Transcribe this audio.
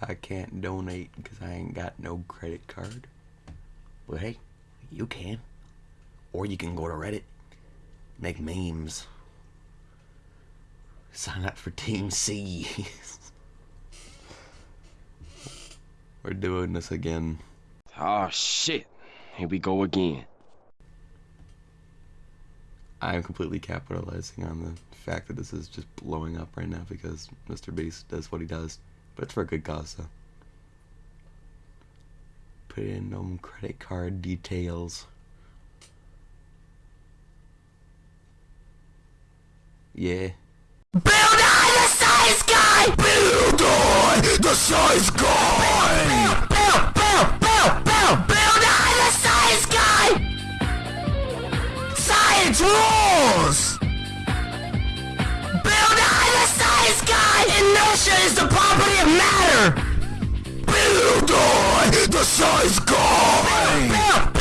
I can't donate because I ain't got no credit card. But hey, you can. Or you can go to Reddit, make memes. Sign up for Team Seas. We're doing this again. Oh shit. Here we go again. I am completely capitalizing on the fact that this is just blowing up right now because Mr. Beast does what he does. But it's for a good cause, though. Put in um, credit card details. Yeah. Bill Nye the Science Guy! Bill Nye the Science Guy! Build, build, build, build, Bill Nye the Science Guy! Science rules! Size build,